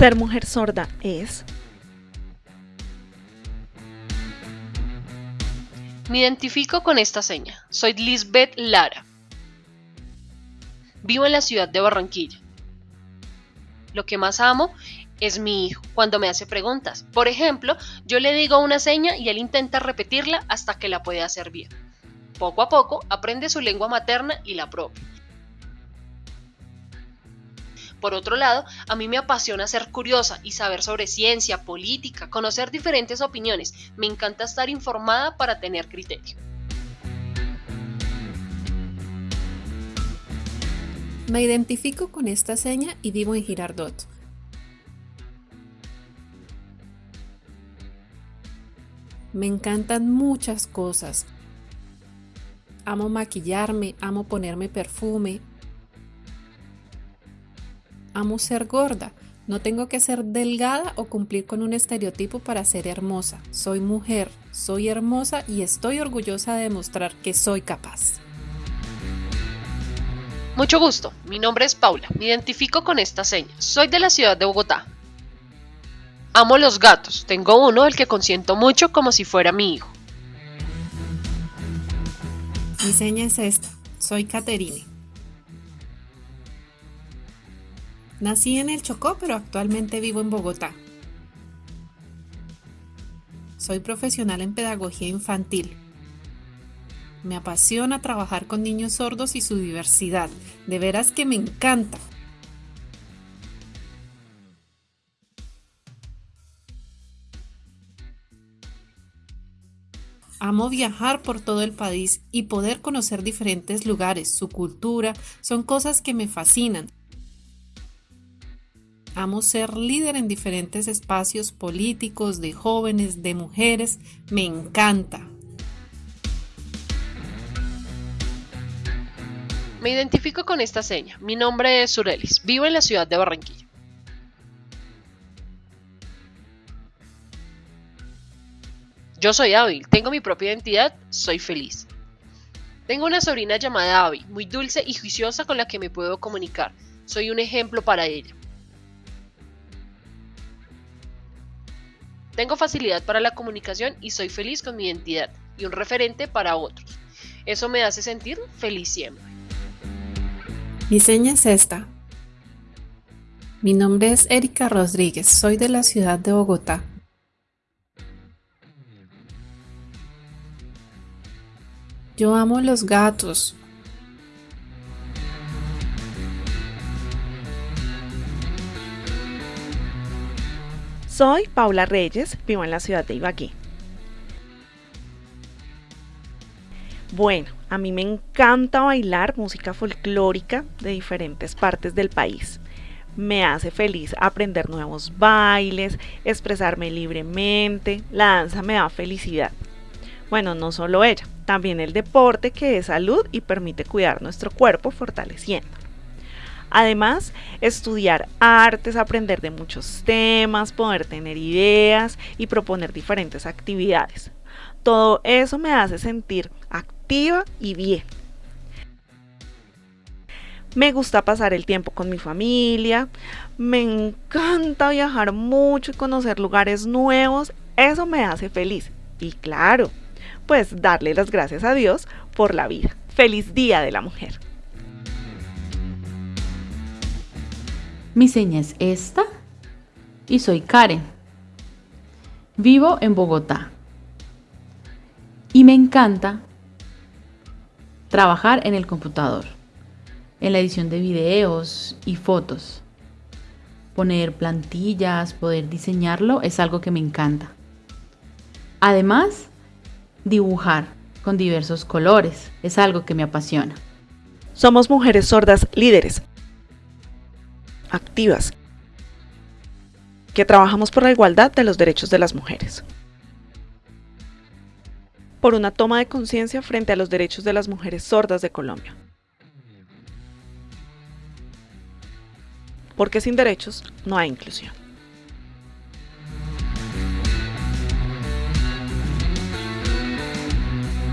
Ser mujer sorda es... Me identifico con esta seña. Soy Lisbeth Lara. Vivo en la ciudad de Barranquilla. Lo que más amo es mi hijo cuando me hace preguntas. Por ejemplo, yo le digo una seña y él intenta repetirla hasta que la puede hacer bien. Poco a poco aprende su lengua materna y la propia. Por otro lado, a mí me apasiona ser curiosa y saber sobre ciencia, política, conocer diferentes opiniones. Me encanta estar informada para tener criterio. Me identifico con esta seña y vivo en Girardot. Me encantan muchas cosas. Amo maquillarme, amo ponerme perfume, amo ser gorda. No tengo que ser delgada o cumplir con un estereotipo para ser hermosa. Soy mujer, soy hermosa y estoy orgullosa de demostrar que soy capaz. Mucho gusto, mi nombre es Paula, me identifico con esta seña. Soy de la ciudad de Bogotá. Amo los gatos, tengo uno el que consiento mucho como si fuera mi hijo. Mi seña es esta, soy Caterine. Nací en el Chocó, pero actualmente vivo en Bogotá. Soy profesional en pedagogía infantil. Me apasiona trabajar con niños sordos y su diversidad. De veras que me encanta. Amo viajar por todo el país y poder conocer diferentes lugares, su cultura, son cosas que me fascinan. Amo ser líder en diferentes espacios políticos, de jóvenes, de mujeres. Me encanta. Me identifico con esta seña. Mi nombre es Surelis. Vivo en la ciudad de Barranquilla. Yo soy hábil, tengo mi propia identidad, soy feliz. Tengo una sobrina llamada Abby, muy dulce y juiciosa con la que me puedo comunicar. Soy un ejemplo para ella. Tengo facilidad para la comunicación y soy feliz con mi identidad y un referente para otros. Eso me hace sentir feliz siempre. Mi seña es esta. Mi nombre es Erika Rodríguez, soy de la ciudad de Bogotá. Yo amo los gatos. Soy Paula Reyes, vivo en la ciudad de Ibagué. Bueno, a mí me encanta bailar música folclórica de diferentes partes del país. Me hace feliz aprender nuevos bailes, expresarme libremente, la danza me da felicidad. Bueno, no solo ella, también el deporte que es salud y permite cuidar nuestro cuerpo fortaleciendo. Además, estudiar artes, aprender de muchos temas, poder tener ideas y proponer diferentes actividades. Todo eso me hace sentir activa y bien. Me gusta pasar el tiempo con mi familia, me encanta viajar mucho y conocer lugares nuevos, eso me hace feliz. Y claro, pues darle las gracias a Dios por la vida. Feliz Día de la Mujer. Mi seña es esta y soy Karen. Vivo en Bogotá y me encanta trabajar en el computador, en la edición de videos y fotos. Poner plantillas, poder diseñarlo es algo que me encanta. Además, dibujar con diversos colores es algo que me apasiona. Somos mujeres sordas líderes, activas, que trabajamos por la igualdad de los derechos de las mujeres. Por una toma de conciencia frente a los derechos de las mujeres sordas de Colombia. Porque sin derechos no hay inclusión.